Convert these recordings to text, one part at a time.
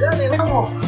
Dale, vamos.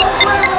Thank you.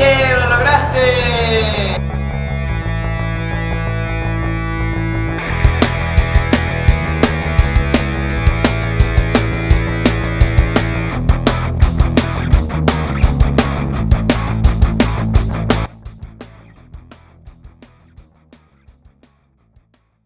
¡Lo lograste!